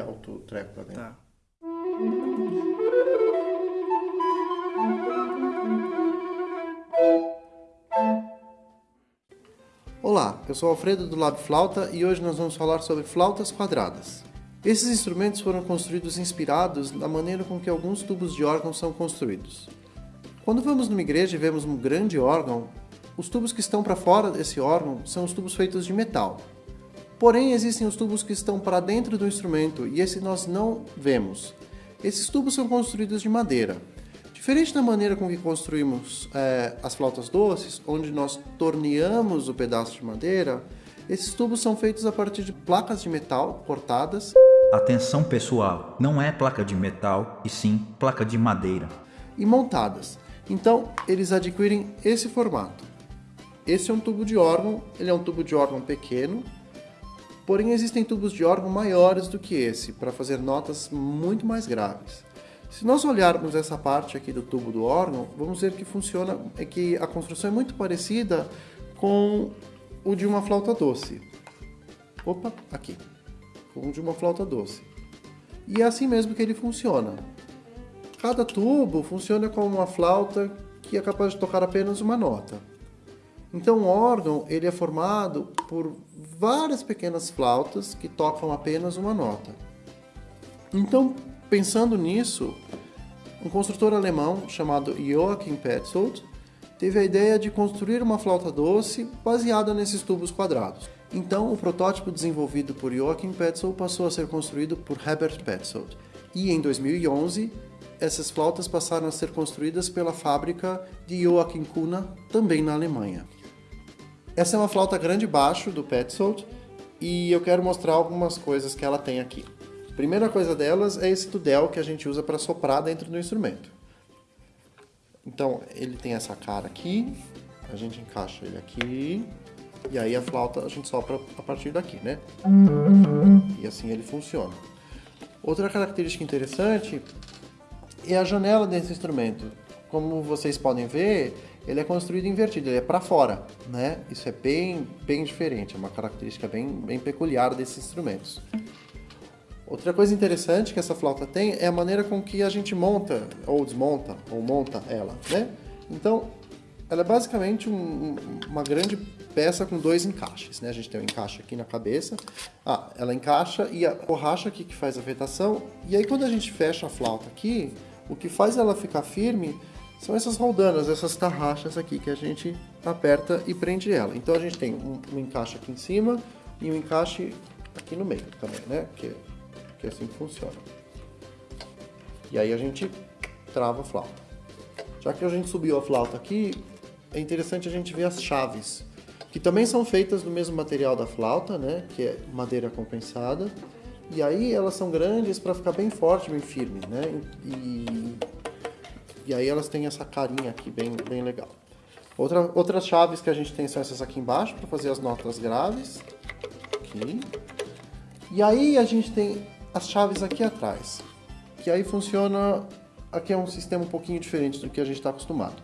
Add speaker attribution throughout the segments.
Speaker 1: enfiar o treco pra dentro.
Speaker 2: Tá.
Speaker 1: Olá, eu sou Alfredo do Lab Flauta e hoje nós vamos falar sobre flautas quadradas. Esses instrumentos foram construídos inspirados na maneira com que alguns tubos de órgão são construídos. Quando vamos numa igreja e vemos um grande órgão, os tubos que estão para fora desse órgão são os tubos feitos de metal. Porém, existem os tubos que estão para dentro do instrumento e esse nós não vemos. Esses tubos são construídos de madeira. Diferente da maneira com que construímos é, as flautas doces, onde nós torneamos o pedaço de madeira, esses tubos são feitos a partir de placas de metal cortadas.
Speaker 3: Atenção pessoal, não é placa de metal e sim placa de madeira.
Speaker 1: E montadas. Então, eles adquirem esse formato. Esse é um tubo de órgão, ele é um tubo de órgão pequeno, porém existem tubos de órgão maiores do que esse, para fazer notas muito mais graves. Se nós olharmos essa parte aqui do tubo do órgão, vamos ver que funciona, é que a construção é muito parecida com o de uma flauta doce. Opa, aqui. Com o de uma flauta doce. E é assim mesmo que ele funciona. Cada tubo funciona como uma flauta que é capaz de tocar apenas uma nota. Então o órgão ele é formado por várias pequenas flautas que tocam apenas uma nota. Então, pensando nisso, um construtor alemão chamado Joachim Petzold teve a ideia de construir uma flauta doce baseada nesses tubos quadrados. Então, o protótipo desenvolvido por Joachim Petzold passou a ser construído por Herbert Petzold. E em 2011, essas flautas passaram a ser construídas pela fábrica de Joachim Kuna, também na Alemanha. Essa é uma flauta grande baixo do Petzold e eu quero mostrar algumas coisas que ela tem aqui. Primeira coisa delas é esse tudel que a gente usa para soprar dentro do instrumento. Então, ele tem essa cara aqui, a gente encaixa ele aqui, e aí a flauta a gente sopra a partir daqui, né? E assim ele funciona. Outra característica interessante é a janela desse instrumento. Como vocês podem ver, ele é construído invertido, ele é para fora, né? Isso é bem, bem diferente, é uma característica bem, bem peculiar desses instrumentos. Outra coisa interessante que essa flauta tem é a maneira com que a gente monta, ou desmonta, ou monta ela, né? Então, ela é basicamente um, uma grande peça com dois encaixes, né? A gente tem um encaixe aqui na cabeça, ah, ela encaixa e a borracha aqui que faz a vetação, e aí quando a gente fecha a flauta aqui, o que faz ela ficar firme são essas roldanas, essas tarraxas aqui que a gente aperta e prende ela. Então a gente tem um, um encaixe aqui em cima e um encaixe aqui no meio também, né? Que, que é assim funciona. E aí a gente trava a flauta. Já que a gente subiu a flauta aqui, é interessante a gente ver as chaves, que também são feitas do mesmo material da flauta, né? Que é madeira compensada. E aí elas são grandes para ficar bem forte, bem firme, né? E e aí elas têm essa carinha aqui bem, bem legal. Outra, outras chaves que a gente tem são essas aqui embaixo, para fazer as notas graves. Aqui. E aí a gente tem as chaves aqui atrás. Que aí funciona... Aqui é um sistema um pouquinho diferente do que a gente está acostumado.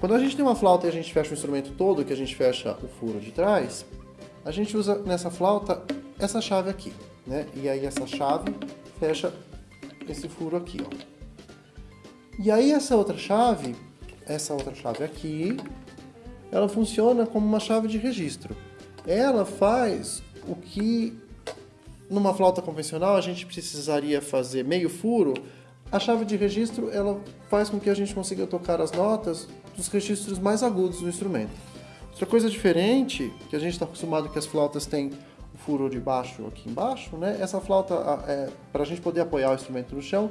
Speaker 1: Quando a gente tem uma flauta e a gente fecha o instrumento todo, que a gente fecha o furo de trás, a gente usa nessa flauta essa chave aqui, né? E aí essa chave fecha esse furo aqui, ó. E aí essa outra chave, essa outra chave aqui, ela funciona como uma chave de registro. Ela faz o que numa flauta convencional a gente precisaria fazer meio furo, a chave de registro ela faz com que a gente consiga tocar as notas dos registros mais agudos do instrumento. Outra coisa diferente, que a gente está acostumado que as flautas têm o furo de baixo aqui embaixo, né? Essa flauta, é, para a gente poder apoiar o instrumento no chão,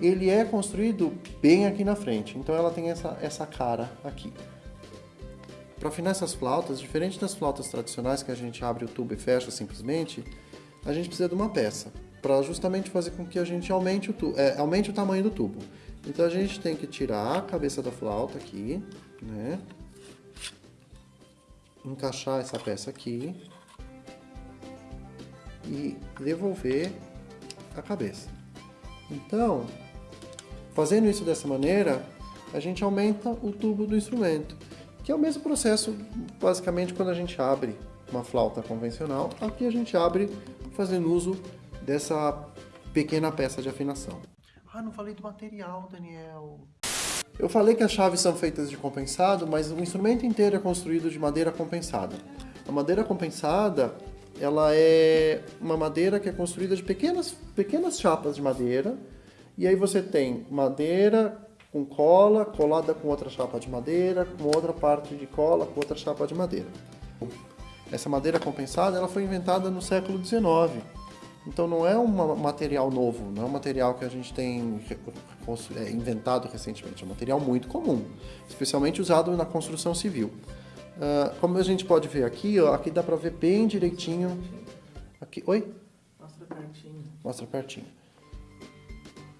Speaker 1: ele é construído bem aqui na frente, então ela tem essa, essa cara aqui. Para afinar essas flautas, diferente das flautas tradicionais que a gente abre o tubo e fecha simplesmente, a gente precisa de uma peça para justamente fazer com que a gente aumente o, é, aumente o tamanho do tubo. Então a gente tem que tirar a cabeça da flauta aqui, né? encaixar essa peça aqui e devolver a cabeça. Então, Fazendo isso dessa maneira, a gente aumenta o tubo do instrumento, que é o mesmo processo, basicamente, quando a gente abre uma flauta convencional. Aqui a gente abre fazendo uso dessa pequena peça de afinação. Ah, não falei do material, Daniel. Eu falei que as chaves são feitas de compensado, mas o instrumento inteiro é construído de madeira compensada. A madeira compensada, ela é uma madeira que é construída de pequenas, pequenas chapas de madeira, e aí você tem madeira com cola, colada com outra chapa de madeira, com outra parte de cola, com outra chapa de madeira. Essa madeira compensada, ela foi inventada no século XIX. Então não é um material novo, não é um material que a gente tem é, inventado recentemente, é um material muito comum, especialmente usado na construção civil. Uh, como a gente pode ver aqui, ó, aqui dá para ver bem direitinho. Aqui, oi?
Speaker 2: Mostra pertinho.
Speaker 1: Mostra pertinho.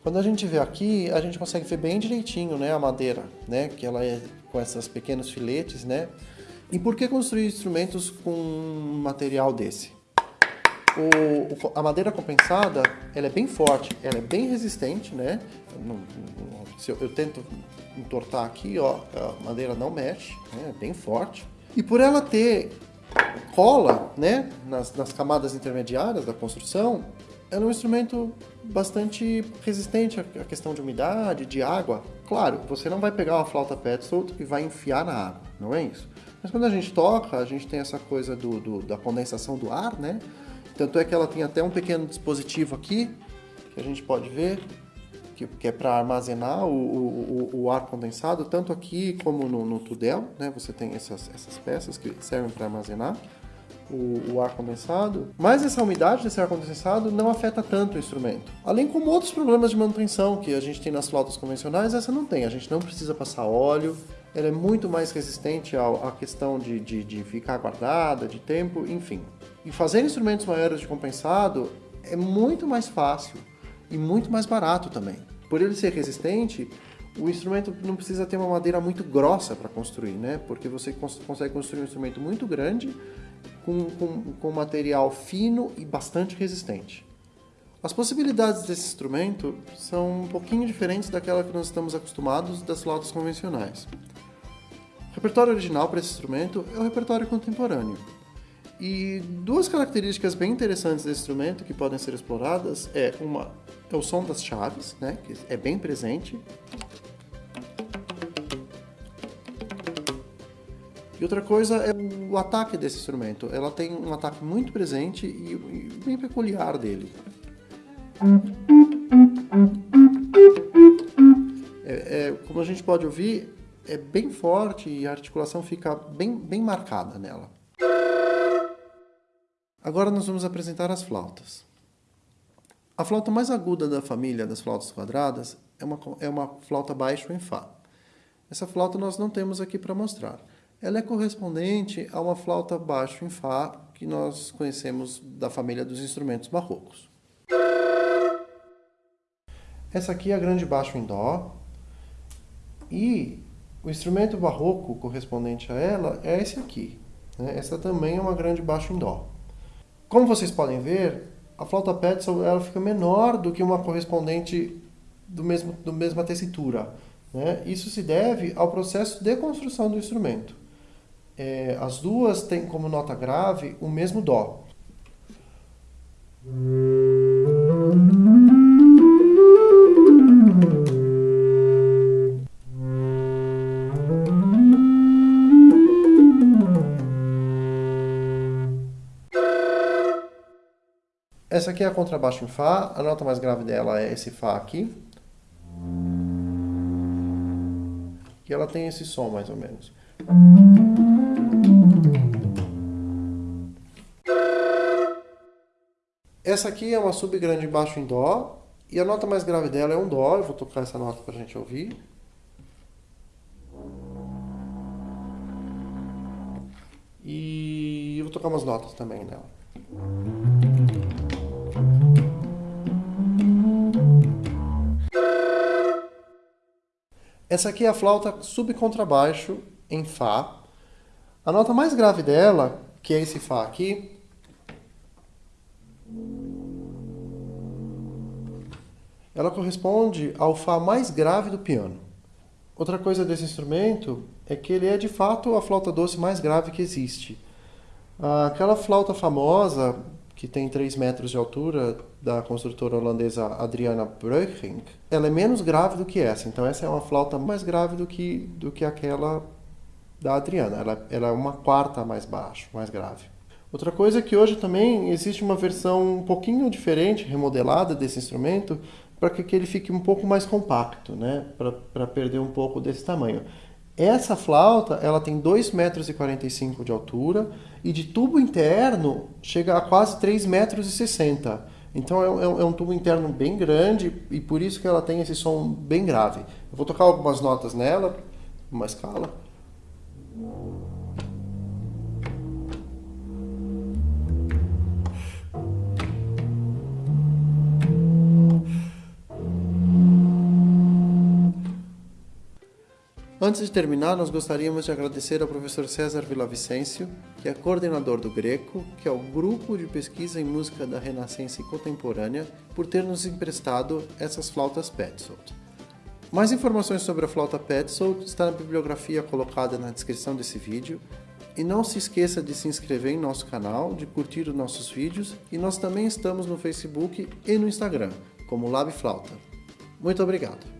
Speaker 1: Quando a gente vê aqui, a gente consegue ver bem direitinho, né, a madeira, né, que ela é com esses pequenos filetes, né. E por que construir instrumentos com um material desse? O, a madeira compensada, ela é bem forte, ela é bem resistente, né? se eu, eu, tento entortar aqui, ó, a madeira não mexe, né? é bem forte. E por ela ter cola, né, nas, nas camadas intermediárias da construção, ela é um instrumento bastante resistente à questão de umidade, de água. Claro, você não vai pegar uma flauta Petzold e vai enfiar na água, não é isso? Mas quando a gente toca, a gente tem essa coisa do, do da condensação do ar, né? Tanto é que ela tem até um pequeno dispositivo aqui, que a gente pode ver, que, que é para armazenar o, o, o, ar condensado, tanto aqui como no, no tudel, né? Você tem essas, essas peças que servem para armazenar o, o, ar condensado, mas essa umidade desse ar condensado não afeta tanto o instrumento. Além como outros problemas de manutenção que a gente tem nas flautas convencionais, essa não tem. A gente não precisa passar óleo, ela é muito mais resistente à questão de, de, de ficar guardada, de tempo, enfim. E fazer instrumentos maiores de compensado é muito mais fácil e muito mais barato também. Por ele ser resistente, o instrumento não precisa ter uma madeira muito grossa para construir, né? Porque você consegue construir um instrumento muito grande com, com, com material fino e bastante resistente. As possibilidades desse instrumento são um pouquinho diferentes daquela que nós estamos acostumados das flautas convencionais. O repertório original para esse instrumento é o repertório contemporâneo, e duas características bem interessantes desse instrumento que podem ser exploradas é uma é o som das chaves, né, que é bem presente. E outra coisa é o ataque desse instrumento. Ela tem um ataque muito presente e, bem peculiar dele. É, é, como a gente pode ouvir, é bem forte e a articulação fica bem, bem marcada nela. Agora nós vamos apresentar as flautas. A flauta mais aguda da família das flautas quadradas é uma, é uma flauta baixo em Fá. Essa flauta nós não temos aqui para mostrar. Ela é correspondente a uma flauta baixo em Fá que nós conhecemos da família dos instrumentos barrocos. Essa aqui é a grande baixo em Dó. E o instrumento barroco correspondente a ela é esse aqui. Né? Essa também é uma grande baixo em Dó. Como vocês podem ver, a flauta Petzl ela fica menor do que uma correspondente do mesmo, do mesma tessitura. Né? Isso se deve ao processo de construção do instrumento. É, as duas têm como nota grave o mesmo Dó. Essa aqui é a contrabaixo em Fá, a nota mais grave dela é esse Fá aqui. E ela tem esse som mais ou menos. Essa aqui é uma subgrande baixo em Dó, e a nota mais grave dela é um Dó, eu vou tocar essa nota para a gente ouvir. E eu vou tocar umas notas também nela. Essa aqui é a flauta subcontrabaixo em Fá. A nota mais grave dela, que é esse Fá aqui, ela corresponde ao Fá mais grave do piano. Outra coisa desse instrumento é que ele é de fato a flauta doce mais grave que existe. Aquela flauta famosa que tem 3 metros de altura, da construtora holandesa Adriana Breukink, ela é menos grave do que essa. Então essa é uma flauta mais grave do que, do que aquela da Adriana. Ela, ela é uma quarta mais baixo, mais grave. Outra coisa é que hoje também existe uma versão um pouquinho diferente, remodelada desse instrumento, para que ele fique um pouco mais compacto, né? para perder um pouco desse tamanho. Essa flauta ela tem 2,45 metros de altura e de tubo interno chega a quase 3,60 metros. Então é, é, é, um tubo interno bem grande e por isso que ela tem esse som bem grave. Eu vou tocar algumas notas nela, uma escala. Antes de terminar, nós gostaríamos de agradecer ao professor César Villavicencio, que é coordenador do Greco, que é o grupo de pesquisa em música da Renascença contemporânea, por ter nos emprestado essas flautas Petzold. Mais informações sobre a flauta Petzold está na bibliografia colocada na descrição desse vídeo. E não se esqueça de se inscrever em nosso canal, de curtir os nossos vídeos e nós também estamos no Facebook e no Instagram, como Lab Flauta. Muito obrigado!